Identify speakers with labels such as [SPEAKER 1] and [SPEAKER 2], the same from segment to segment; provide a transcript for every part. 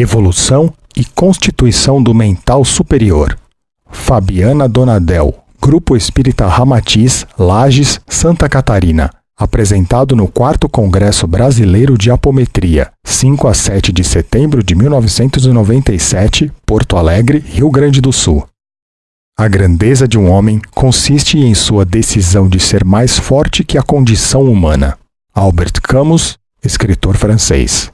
[SPEAKER 1] Evolução e Constituição do Mental Superior. Fabiana Donadel, Grupo Espírita Ramatiz, Lages, Santa Catarina. Apresentado no 4 Congresso Brasileiro de Apometria, 5 a 7 de setembro de 1997, Porto Alegre, Rio Grande do Sul. A grandeza de um homem consiste em sua decisão de ser mais forte que a condição humana. Albert Camus, escritor francês.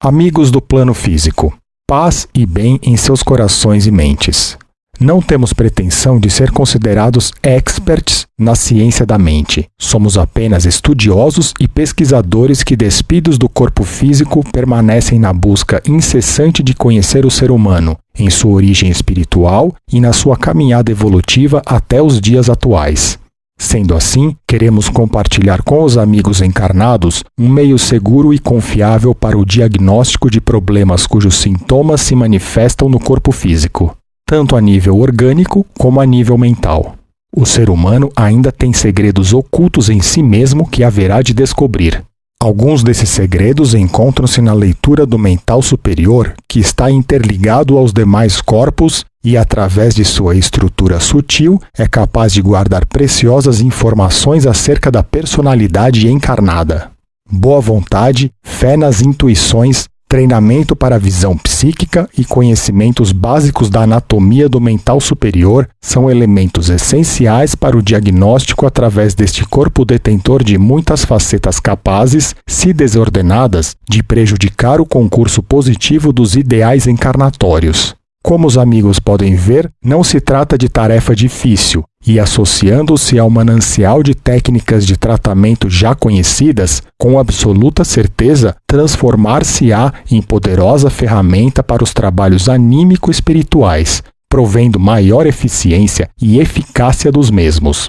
[SPEAKER 1] Amigos do plano físico, paz e bem em seus corações e mentes. Não temos pretensão de ser considerados experts na ciência da mente. Somos apenas estudiosos e pesquisadores que, despidos do corpo físico, permanecem na busca incessante de conhecer o ser humano, em sua origem espiritual e na sua caminhada evolutiva até os dias atuais. Sendo assim, queremos compartilhar com os amigos encarnados um meio seguro e confiável para o diagnóstico de problemas cujos sintomas se manifestam no corpo físico, tanto a nível orgânico como a nível mental. O ser humano ainda tem segredos ocultos em si mesmo que haverá de descobrir. Alguns desses segredos encontram-se na leitura do mental superior, que está interligado aos demais corpos e, através de sua estrutura sutil, é capaz de guardar preciosas informações acerca da personalidade encarnada. Boa vontade, fé nas intuições, treinamento para visão psíquica e conhecimentos básicos da anatomia do mental superior são elementos essenciais para o diagnóstico através deste corpo detentor de muitas facetas capazes, se desordenadas, de prejudicar o concurso positivo dos ideais encarnatórios. Como os amigos podem ver, não se trata de tarefa difícil, e associando-se ao manancial de técnicas de tratamento já conhecidas, com absoluta certeza transformar-se-á em poderosa ferramenta para os trabalhos anímico-espirituais, provendo maior eficiência e eficácia dos mesmos.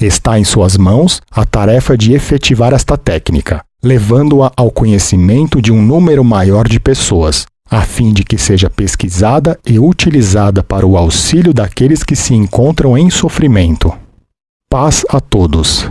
[SPEAKER 1] Está em suas mãos a tarefa de efetivar esta técnica, levando-a ao conhecimento de um número maior de pessoas, a fim de que seja pesquisada e utilizada para o auxílio daqueles que se encontram em sofrimento. Paz a todos.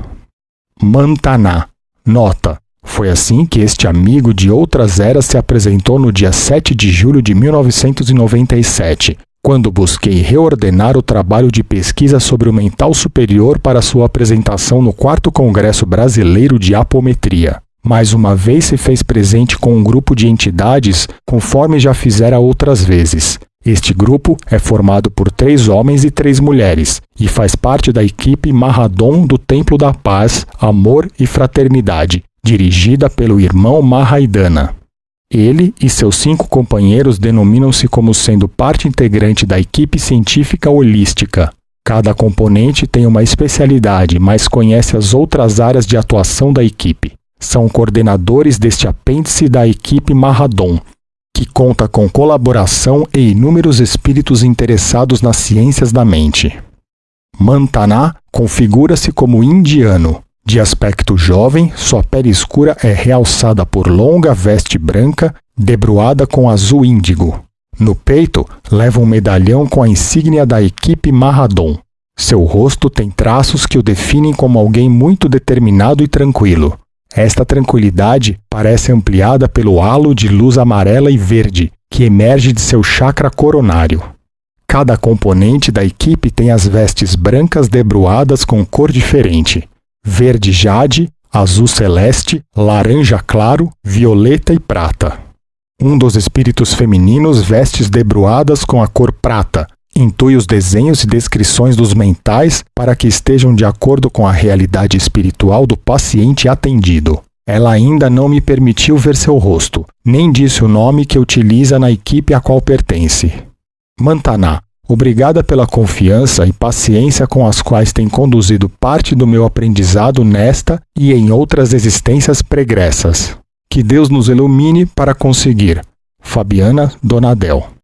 [SPEAKER 1] Mantaná. Nota. Foi assim que este amigo de outras eras se apresentou no dia 7 de julho de 1997, quando busquei reordenar o trabalho de pesquisa sobre o mental superior para sua apresentação no 4 Congresso Brasileiro de Apometria mais uma vez se fez presente com um grupo de entidades, conforme já fizera outras vezes. Este grupo é formado por três homens e três mulheres e faz parte da equipe Mahadon do Templo da Paz, Amor e Fraternidade, dirigida pelo irmão Mahaidana. Ele e seus cinco companheiros denominam-se como sendo parte integrante da equipe científica holística. Cada componente tem uma especialidade, mas conhece as outras áreas de atuação da equipe são coordenadores deste apêndice da equipe Marradon, que conta com colaboração e inúmeros espíritos interessados nas ciências da mente. Mantaná configura-se como indiano. De aspecto jovem, sua pele escura é realçada por longa veste branca, debruada com azul índigo. No peito, leva um medalhão com a insígnia da equipe Marradon. Seu rosto tem traços que o definem como alguém muito determinado e tranquilo. Esta tranquilidade parece ampliada pelo halo de luz amarela e verde que emerge de seu chakra coronário. Cada componente da equipe tem as vestes brancas debruadas com cor diferente: verde jade, azul celeste, laranja claro, violeta e prata. Um dos espíritos femininos vestes debruadas com a cor prata, Intui os desenhos e descrições dos mentais para que estejam de acordo com a realidade espiritual do paciente atendido. Ela ainda não me permitiu ver seu rosto, nem disse o nome que utiliza na equipe a qual pertence. Mantaná, obrigada pela confiança e paciência com as quais tem conduzido parte do meu aprendizado nesta e em outras existências pregressas. Que Deus nos ilumine para conseguir. Fabiana Donadel